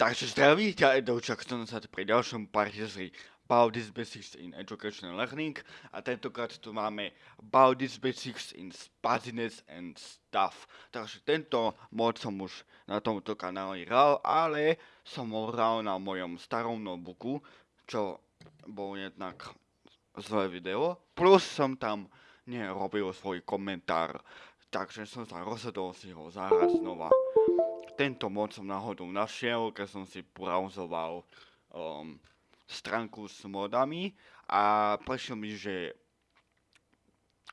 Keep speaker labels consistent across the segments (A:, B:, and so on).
A: Takže zdraví ťa Edoučak, som sa pri ďalšom parte z About this Basics in Educational Learning. A tentokrát tu máme About this Basics in Spazziness and Stuff. Takže tento mod som už na tomto kanáli hral, ale som ho hral na mojom starom notebooku, čo bol jednak zlé video, plus som tam nerobil svoj komentár, takže som sa rozhodol si ho zahrať znova tento mod som náhodou našiel, keď som si browsoval um, stránku s modami a prešiel mi, že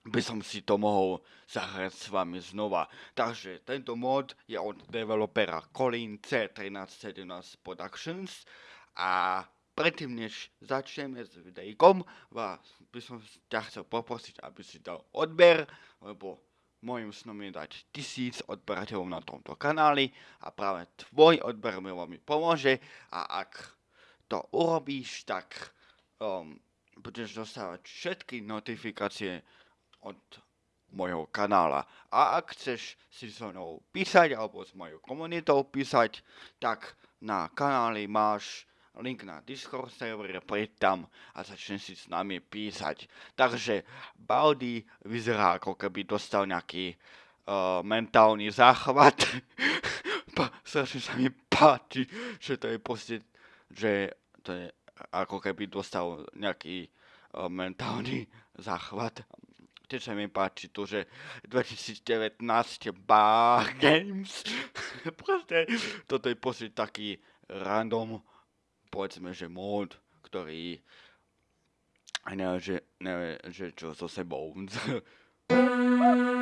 A: by som si to mohol zahrať s vami znova. Takže tento mod je od developera Colin C1317 Productions a predtým než začneme s videjkom, vás by som ťa chcel poprosiť, aby si dal odber, lebo Mojím snom je dať tisíc odberateľov na tomto kanáli a práve tvoj odber mi veľmi pomôže a ak to urobíš, tak um, budeš dostávať všetky notifikácie od mojho kanála. A ak chceš si so mnou písať alebo s mojou komunitou písať, tak na kanáli máš link na Discord server, preď tam a začne si s nami písať. Takže Baldi vyzerá ako keby dostal nejaký uh, mentálny záchvat. strašne sa mi páči, že to je proste, že to je ako keby dostal nejaký uh, mentálny záchvat. Tiež sa mi páči to, že 2019 Bar Games. proste, toto je proste taký random povedzme, že mód, ktorý neviem, že, neviem, že čo so sebou.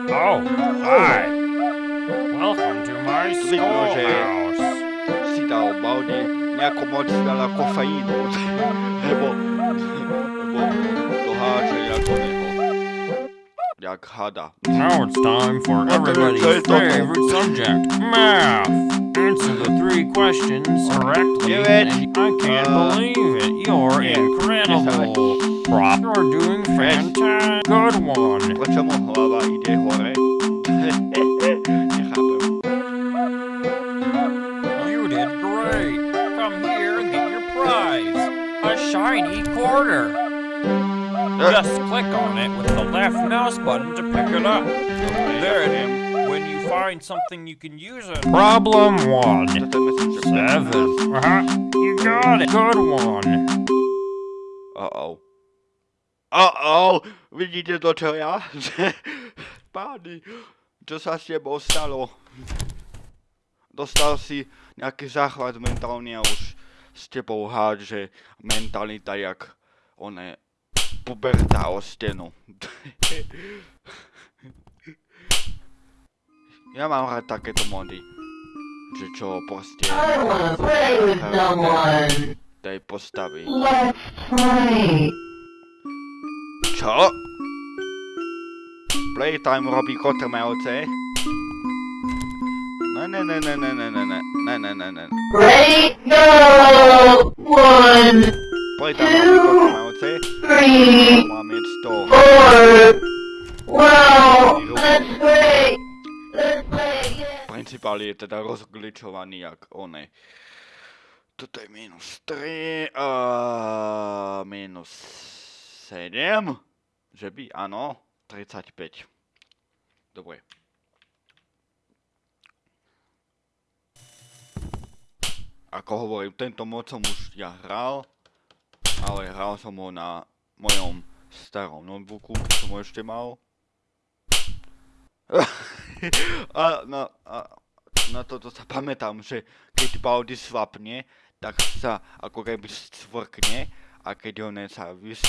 B: oh, hi! Welcome to my schoolhouse!
A: Si dal Baldi nejako moc veľa kofeínu, lebo, lebo Jak hada.
B: Now it's time for everybody's favorite subject, math! answer the three questions correctly.
A: Do it.
B: And I can't uh, believe it. You're
A: yeah.
B: incredible. Prop, you're doing fantastic. Good one.
A: Dlaczemu hlava ide hore?
B: you did great. Come here and get your prize. A shiny quarter. Just click on it with the left mouse button to pick it up. There it is when you find something you can use it. Problem one. Seven. Uh-huh. You got it. Good one.
A: Uh-oh. Uh-oh! Vidíte to, čo ja? Páni, čo sa s tebou stalo? Dostal si nejaký záchvat mentálny a už s tebou hádže mentalita jak oné puberta o stenu. Ja mám rád takéto mody. Že čo proste...
C: I wanna play with someone.
A: Tej postavy.
C: Let's play.
A: Čo? Playtime robí kotrmelce? Ne, ne, ne, ne, ne, ne, ne, ne, ne, ne, ne, ne.
C: Ready, go! One,
A: Playtime robí kotrmelce?
C: Three,
A: Mám jet 100.
C: four. Wow, let's play. Let's play again.
A: Principál je teda rozgličovaný jak one. Toto je minus 3 a minus 7. Že by, áno, 35. Dobre. Ako hovorím, tento mod som už ja hral, ale hral som ho na mojom starom notebooku, som ho ešte mal. a na, a na toto sa pamätám, že keď Baldi svapne, tak sa ako keby stvrkne a keď on sa vys...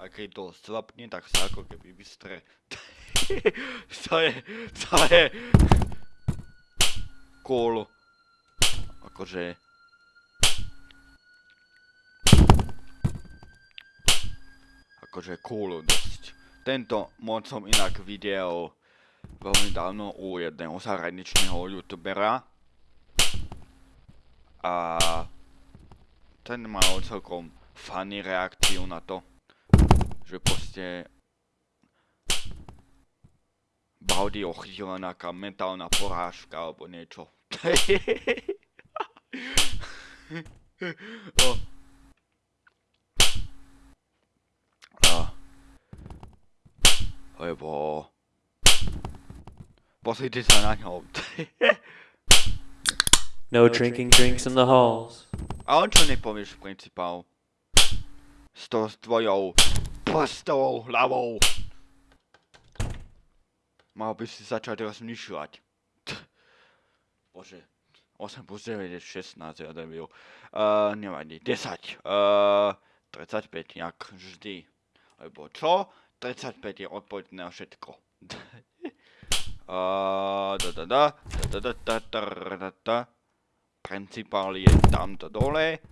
A: a keď to svapne, tak sa ako keby vystre. to je, to je cool. Akože... Akože cool dosť. Tento mod som inak videl veľmi dávno u jedného zahraničného youtubera. A ten mal celkom funny reakciu na to, že proste Baldi ochytila nejaká mentálna porážka alebo niečo. o. A. Lebo... Pozrite sa na ňo.
D: No drinking drinks in the halls.
A: A on čo nepovieš, principál? S to s tvojou prstovou hlavou. Mal by si začať rozmýšľať. Bože. 8 plus 9 je 16, ja debil. Uh, nevadí. 10. Uh, 35, jak vždy. Lebo čo? 35 je odpoveď na všetko. Principál je tamto dole,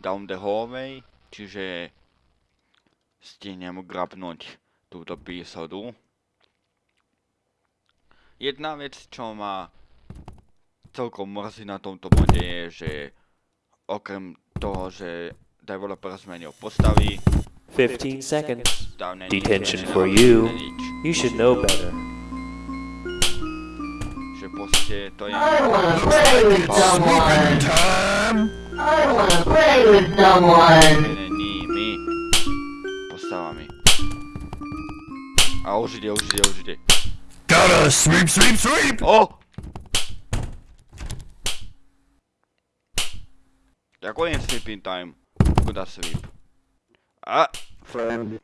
A: down the hallway, čiže stihnem grabnúť túto písodu. Jedna vec, čo ma celkom mrzí na tomto bode je, že okrem toho, že developer zmenil postavy,
D: 15 seconds.
A: není
D: Detention for you. You should know better.
A: Že proste to je...
C: I wanna play with someone. I wanna play with someone.
A: Zmenenými postavami. A už ide, už ide, už ide.
E: Gotta sweep, sweep, sweep!
A: O! Ako je sleeping time? Kuda sleep? A,
E: Friend,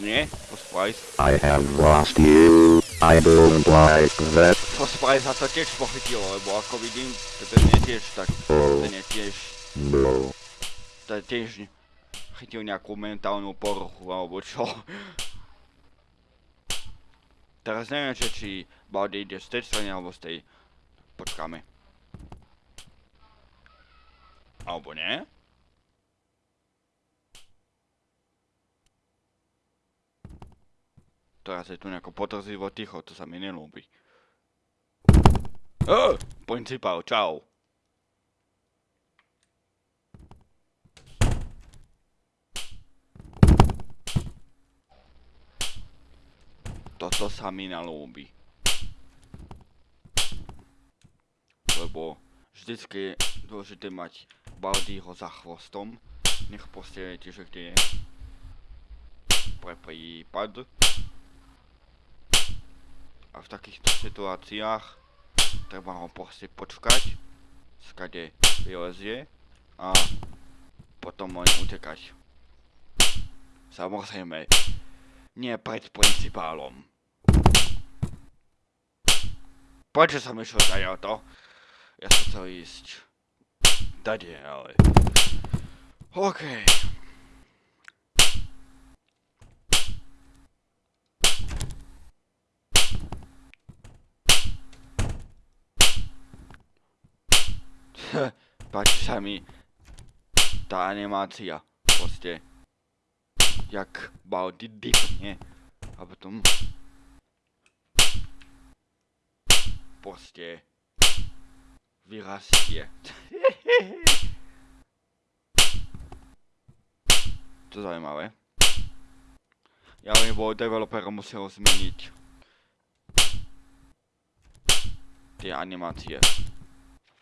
A: nie, pospaj.
E: I have lost you. I don't like that.
A: Pospaj sa to tiež pochytilo, lebo ako vidím, to ten je tiež tak, ten je tiež,
E: No.
A: to je tiež chytil nejakú mentálnu poruchu, alebo čo. Teraz neviem, že či Baldy ide z tej strany, alebo z tej. Počkáme. Alebo nie? Teraz je tu nejako potrzivo ticho, to sa mi nelúbi. Oh, principál, čau. Toto sa mi nelúbi. Lebo vždycky je dôležité mať Baldyho za chvostom. Nech postielete, že kde je. Pre prípad. A v takýchto situáciách treba ho proste počkať, skade vylezie a potom len utekať. Samozrejme, nie pred principálom. Prečo som išiel tady o to? Ja som chcel ísť tady, ale... OK. Páči sa mi tá animácia. Proste jak Baldy dipne a potom proste vyrastie. to zaujímavé. Ja lebo developer musel zmeniť tie animácie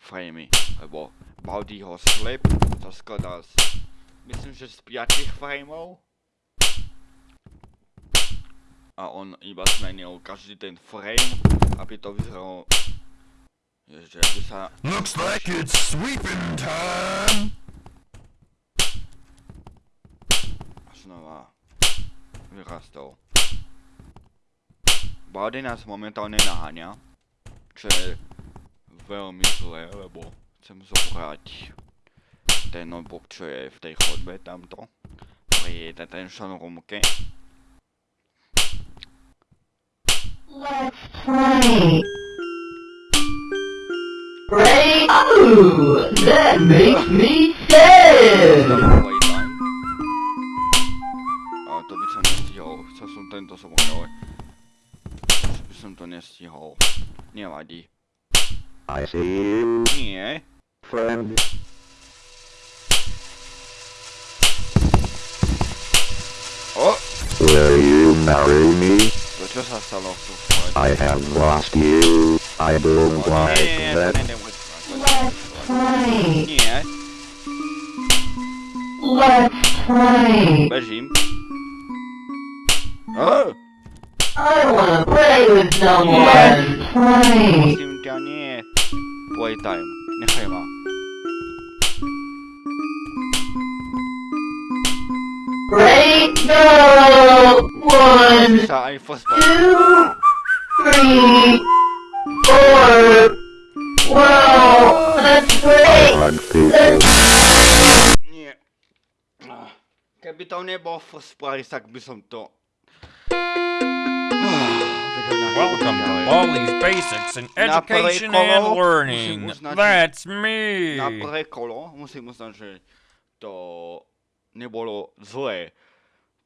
A: framey, lebo Baldyho slip sa skladá z myslím, že z 5 frameov a on iba zmenil každý ten frame, aby to vyzeralo že aby sa
E: Looks like it's sweeping time.
A: znova vyrastol. Baldy nás momentálne naháňa, čo je veľmi zlé, lebo chcem zobrať ten notebook, čo je v tej chodbe tamto, pri detention roomke.
C: Let's play. Ready? Ooh, that makes me sad.
A: A to by som nestihol, chcel som tento sobou, ale by som to nestihol. Nevadí.
E: I see you,
A: Nie.
E: friend.
A: Oh!
E: Will you marry me?
A: To čo sa stalo v sústred?
E: I have lost you. I don't
A: O, nie,
E: like
A: nie, nie, to
E: that.
A: nejde vôbec.
C: Let's play.
A: Nie.
C: Let's play.
A: Bežím. Oh,
C: I wanna play with someone. Let's play.
A: Prosím ťa, nie. Playtime. Nechaj ma.
C: Ready, go! One,
A: Sa aj first part.
C: two, three, four. Wow, let's play.
E: On people.
A: Nie. Ah, Keby to nebol first prize, tak by som to...
B: Welcome to Wally's Basics in Education and Learning. That's me.
A: Na prvé kolo musím uznať, že to nebolo zlé.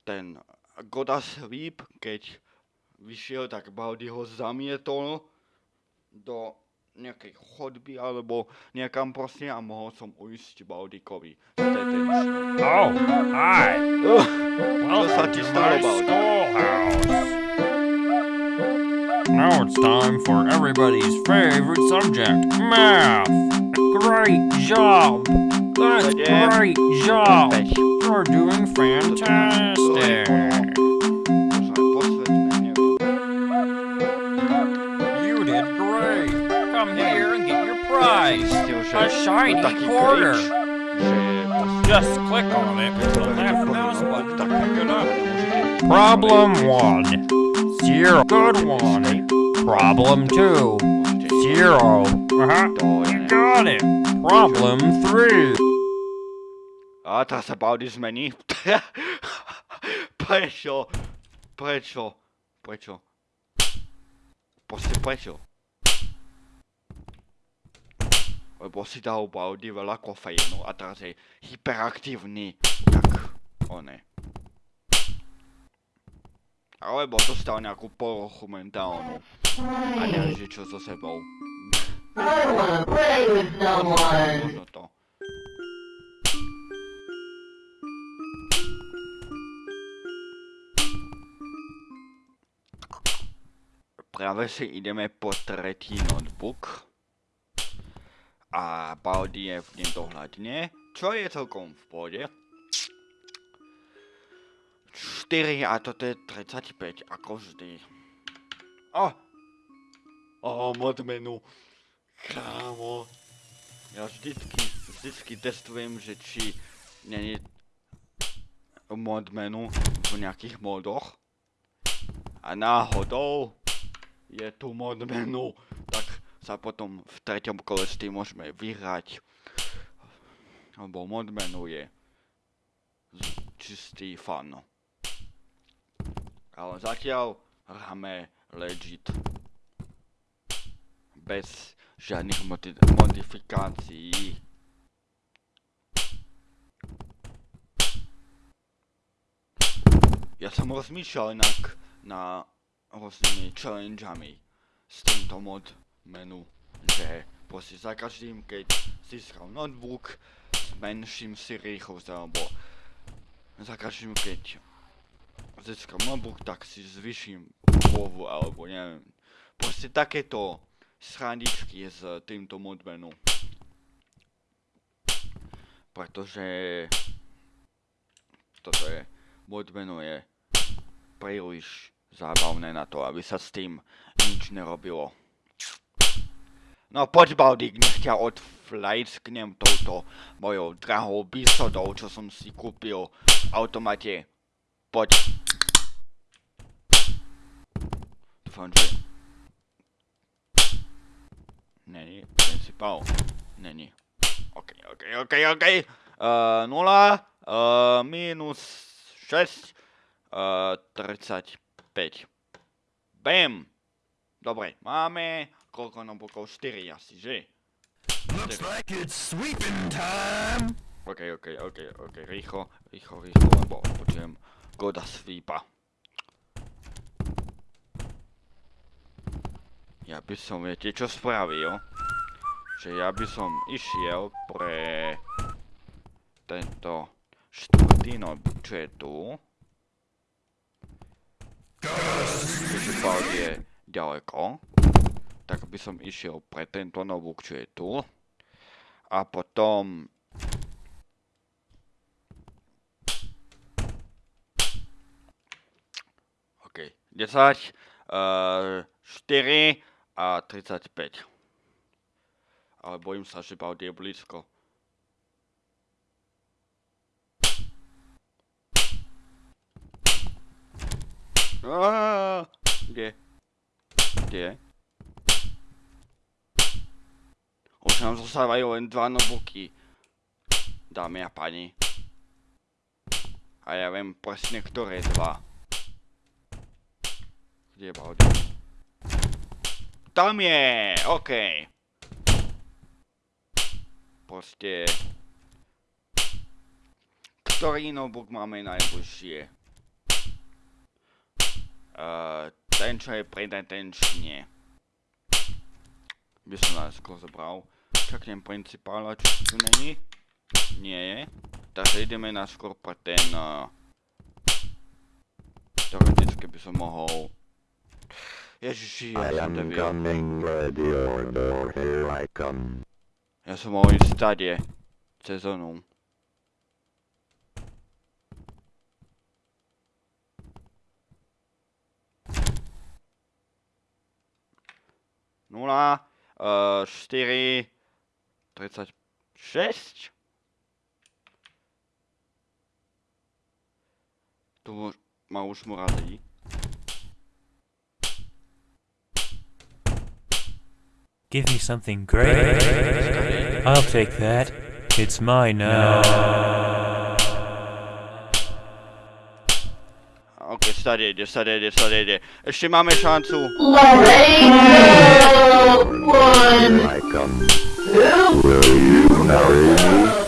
A: Ten Goda Sweep, keď vyšiel, tak Baldy ho zamietol do nejakej chodby alebo niekam proste a mohol som uísť Baldikovi. To je ten šno.
B: Oh, hi.
A: Uh, čo sa ti stalo,
B: Now it's time for everybody's favorite subject, math. Great job. That's great job. You're doing
A: to to máš
B: fantastic.
A: Možno aj posvetné, neviem.
B: You did great. Come here and get your prize. A shiny quarter.
A: cringe, že proste
B: Just click on it with the left mouse button to pick it up. Problem one. Zero. Good one. Problem two.
A: môžete-
B: Zero. Uh-huh.
A: To ja
B: You
A: neviem.
B: got it. Problem three.
A: A teraz sa Baldy zmení. prečo? Prečo? Prečo? Proste prečo? Lebo si dal Baldy veľa kofeínu a teraz je hyperaktívny, jak one. Alebo dostal nejakú porochu mentálnu a nevie, čo so sebou. Možno to. Práve si ideme po tretí notebook. A Baldi je v ním dohľadne, čo je celkom v pohode. 4 a toto je 35, ako vždy. O! O, mod menu. Kámo. Ja vždycky, vždycky testujem, že či není mod menu v nejakých modoch. A náhodou je tu mod menu, tak sa potom v treťom kole s tým môžeme vyhrať. Lebo mod menu je čistý fun. Ale zatiaľ hráme legit. Bez žiadnych modi- modifikácií. Ja som rozmýšľal inak na rôznymi challengeami s týmto mod menu, že proste za každým, keď získam notebook, zmenším si rýchlosť, alebo za každým, keď získam notebook, tak si zvyším povu, alebo neviem. Proste takéto srandičky s týmto mod menu. Pretože toto je, mod menu je príliš zábavné na to, aby sa s tým nič nerobilo. No poď Baldik, nech ťa odflajsknem touto mojou drahou bísodou, čo som si kúpil v automate. Poď. Dúfam, že... Není, principál. Není. OK, OK, OK, OK. Uh, 0, uh, minus 6, uh, 35. Bam! Dobre, máme koľko notebookov? 4 asi, že?
F: Looks like it's sweeping time.
A: OK, OK, OK, OK, rýchlo, rýchlo, rýchlo, lebo počujem Goda svípa. Ja by som, viete, čo spravil? Že ja by som išiel pre tento štvrtý nob, čo je tu. Keďže pár je ďaleko, tak by som išiel pre tento nobúk, čo je tu. A potom OK. 10, 4, eh, a 35. Ale bojím sa, že Baudi je blízko. Aaaa, Kde? Kde? Už nám zostávajú len dva notebooky. Dámy a pani. A ja viem presne, ktoré dva. Kde je Baudi? Tam je! OK. Proste... Ktorý notebook máme najbližšie? Uh, ten, čo je predatenčne. By som najskôr zobral. Čaknem principála, či tu není. Nie je. Takže ideme najskôr pre ten... Uh, teoreticky by som mohol... Ježiši,
E: I
A: ja som
E: am
A: debil.
E: ready order, here I come.
A: Ja som mohol ísť stade. Cez onu. Nula, uh, štyri, 36. Tu ma už mu razí.
G: Give me something great. I'll take that. It's mine now.
A: Ok, stade ide, stade ide, stade ide. Ešte máme šancu.
C: Lorraine, one.
E: Here I come. Will you marry me?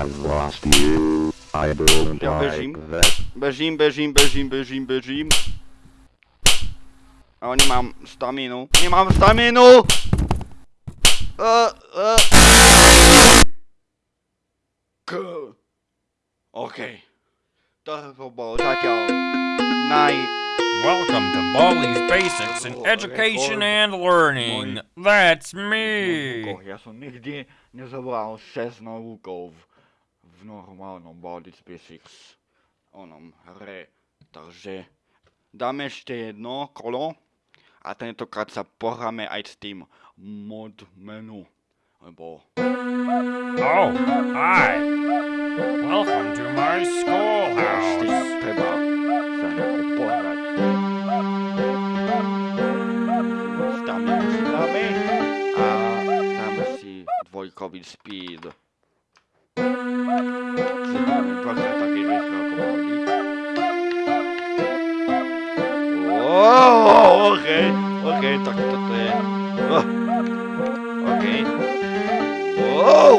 E: Have lost you. I don't
A: Ja
E: like
A: bežím.
E: that.
A: Bežím, bežím, bežím, bežím, bežím. Ale nemám staminu. Nemám staminu! Uh, uh. K. OK. To bolo zatiaľ naj...
B: Welcome to Baldi's Basics in Education and Learning. That's me.
A: Novúkoch. Ja som nikdy nezobral 6 novúkov v, normálnom Baldur's Basics onom hre. Takže dáme ešte jedno kolo a tentokrát sa pohráme aj s tým mod menu. Lebo
B: Oh, hi. Welcome to my schoolhouse.
A: treba sa nejako pohrať. Si dáme a dáme si dvojkový speed. Čiže budeme dvakrát taký rýchlo ako Baldi. Oh, OK, OK, tak toto je... Oh, OK. Wow!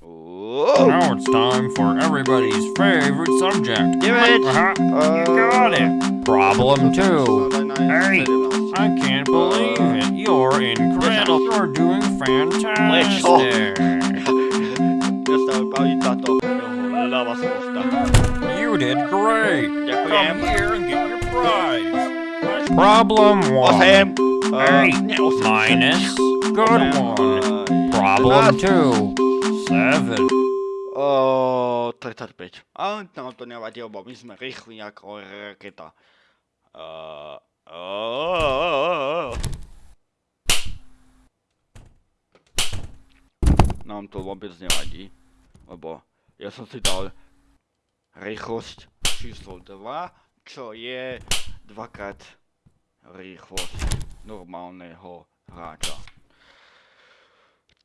A: Wow!
B: Now it's time for everybody's favorite subject.
A: Give it!
B: Uh-huh. You got it. Problem two. Hey, I can't believe it. You're incredible. You're doing fantastic.
A: Dostal Baldi táto ľava sposta.
B: You did great.
A: Ďakujem.
B: Come here and get your prize. Problem one.
A: 8.
B: Hey,
A: nie 8.
B: Minus. Good one. Problem two. Seven.
A: O, 35. Ale no, to nevadí, lebo my sme rýchli ako raketa. Uh, oh, Nám to vôbec nevadí, lebo ja som si dal rýchlosť číslo 2, čo je dvakrát rýchlosť normálneho hráča.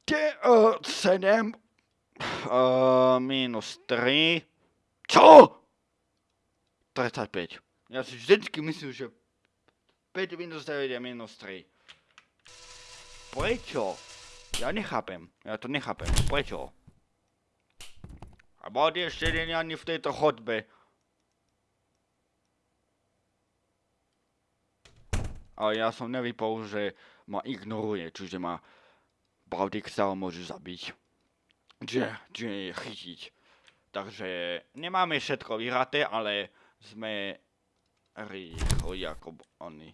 A: Te, uh, 7 Uh, minus 3. Čo? 35. Ja si vždycky myslím, že 5 minus 9 je minus 3. Prečo? Ja nechápem. Ja to nechápem. Prečo? אמרתי, יש לי ani נפני את החוטבה. Ale ja som nevypol, že ma ignoruje, čiže ma Baldixar môže zabiť. Čiže, čiže chytiť. Takže nemáme všetko vyhraté, ale sme rýchli ako oni.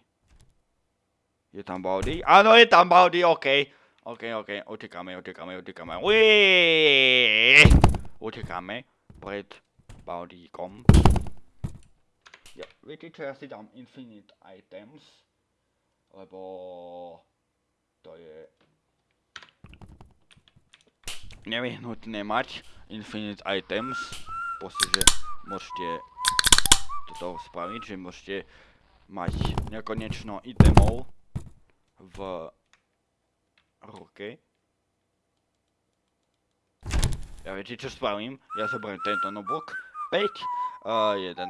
A: Je tam Baldy? Áno, je tam Baldy, okej. Okay. Okej, okay, okej, okay. utekáme, utekáme, utekáme. Uiii! Utekáme pred Baldíkom. Ja, viete čo, ja si dám Infinite Items, lebo to je nevyhnutné mať Infinite Items. Proste, že môžete toto spraviť, že môžete mať nekonečno itemov v ruke. Ja viete čo spravím? Ja zoberiem tento notebook. 5, uh, 11.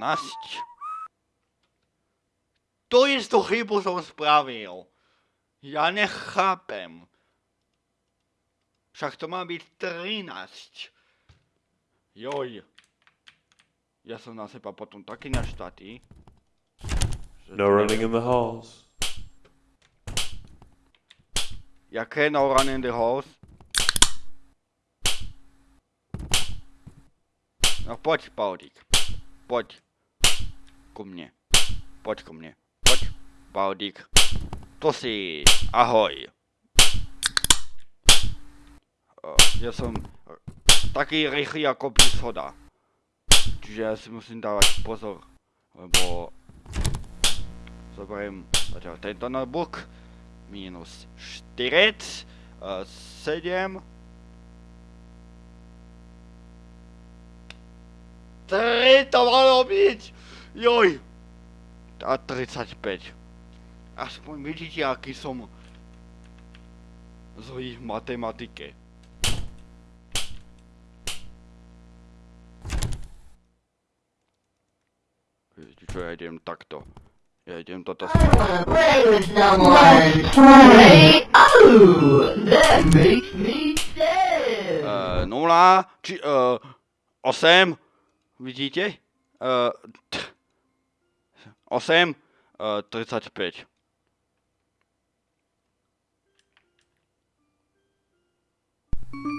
A: To istú chybu som spravil. Ja nechápem. Však to má byť 13. Joj. Ja som na seba potom taký naštatý.
D: No
A: to
D: running in the halls.
A: Jaké no run in the halls? No poď, Baldík. Poď. Ku mne. Poď ku mne. Poď, Baldík. To si. Ahoj. Ja som taký rýchly ako píshoda. Čiže ja si musím dávať pozor. Lebo zoberiem zatiaľ tento notebook minus 4, uh, 7, 3 to malo byť! Joj! A 35. Aspoň vidíte, aký som zlý v matematike. Viete čo, ja idem takto. Ja idem toto
C: sad.
A: Uh, 0, či, uh, 8, vidíte? Uh, t- 8, uh, 35.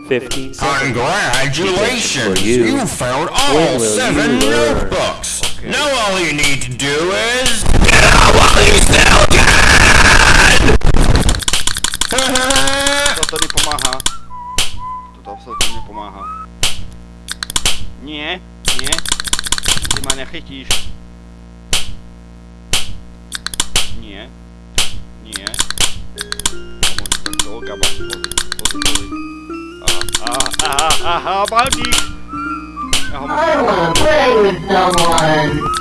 D: Fifteen seconds.
F: Congratulations!
D: You.
F: You found all seven
D: you
F: notebooks!
A: Okay.
F: Now all you need to do is...
A: Toto nepomáha. Toto absolútne nepomáha. Nie, nie. Ty ma nechytíš. Nie. Nie. Môžem tak do oka mať. Pozri, pozri, pozri. Aha, aha, aha, Baldík! Ja ho
C: I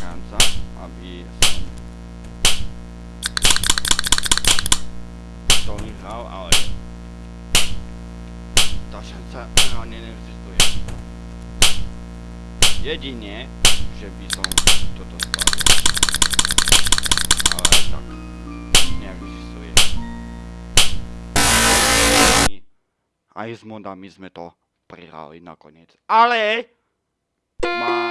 A: Kansas habe ich so To Michał, ale ta szansa realnie nie egzystuje. Jedynie, że to to. Ale tak, neexistuje. egzystuje. I aj z modami sme to prihrali nakoniec. Ale! Má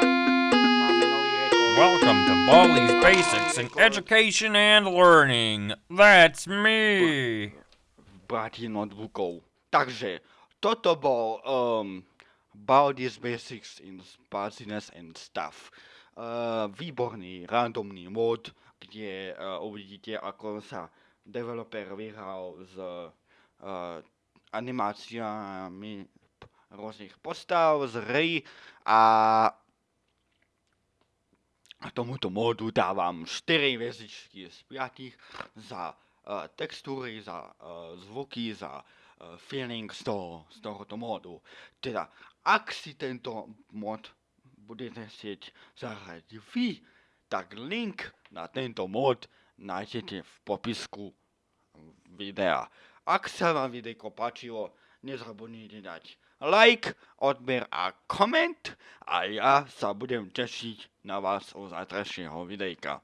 B: Welcome to Baldi's Basics in Education and Learning. That's me.
A: brati notebookov. Takže, toto bol um, Baldi's Basics in Spaciness and Stuff. Uh, výborný randomný mod, kde uh, uvidíte, ako sa developer vyhral s uh, animáciami rôznych postav z hry a tomuto modu dávam 4 hviezdičky z 5 za uh, textúry, za uh, zvuky, za uh, feeling z, toho, z tohoto modu. Teda, ak si tento mod budete chcieť zahrať vy, tak link na tento mod nájdete v popisku videa. Ak sa vám videjko páčilo, nezabudnite dať like, odber a koment a ja sa budem tešiť na vás u zajtrajšieho videjka.